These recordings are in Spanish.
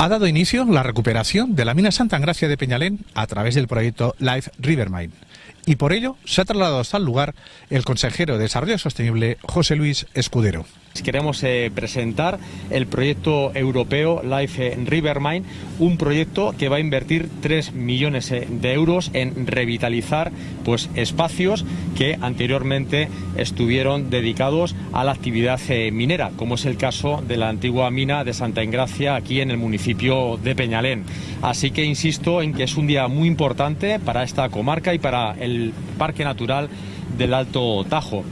Ha dado inicio la recuperación de la mina Santa Engracia de Peñalén a través del proyecto Life River Mine. Y por ello se ha trasladado hasta el lugar el consejero de Desarrollo Sostenible, José Luis Escudero. Queremos eh, presentar el proyecto europeo Life River Mine, un proyecto que va a invertir 3 millones eh, de euros en revitalizar pues, espacios que anteriormente estuvieron dedicados a la actividad eh, minera, como es el caso de la antigua mina de Santa Engracia aquí en el municipio de Peñalén. Así que insisto en que es un día muy importante para esta comarca y para el Parque Natural del Alto Tajo.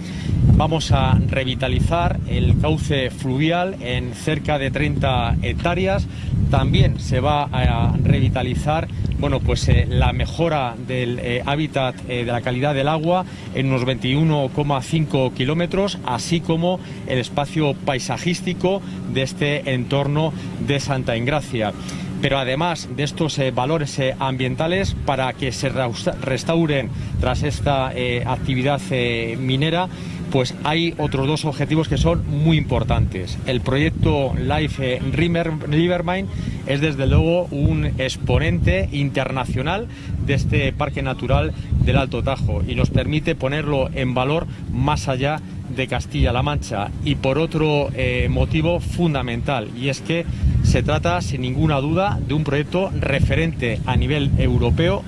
Vamos a revitalizar el cauce fluvial en cerca de 30 hectáreas. También se va a revitalizar bueno, pues, eh, la mejora del eh, hábitat eh, de la calidad del agua en unos 21,5 kilómetros, así como el espacio paisajístico de este entorno de Santa Engracia pero además de estos eh, valores eh, ambientales para que se restauren tras esta eh, actividad minera pues hay otros dos objetivos que son muy importantes. El proyecto Life River Mine es desde luego un exponente internacional de este parque natural del Alto Tajo y nos permite ponerlo en valor más allá Castilla-La Mancha y por otro motivo fundamental y es que se trata, sin ninguna duda, de un proyecto referente a nivel europeo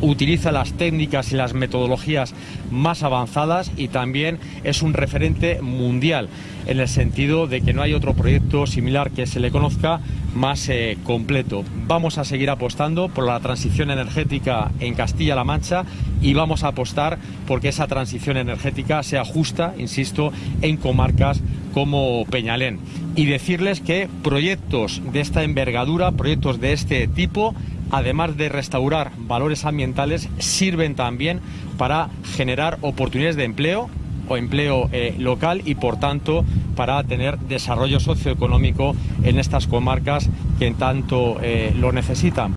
utiliza las técnicas y las metodologías más avanzadas y también es un referente mundial en el sentido de que no hay otro proyecto similar que se le conozca más eh, completo. Vamos a seguir apostando por la transición energética en Castilla-La Mancha y vamos a apostar porque esa transición energética sea justa, insisto, en comarcas como Peñalén. Y decirles que proyectos de esta envergadura, proyectos de este tipo, además de restaurar valores ambientales, sirven también para generar oportunidades de empleo o empleo eh, local y por tanto para tener desarrollo socioeconómico en estas comarcas que en tanto eh, lo necesitan.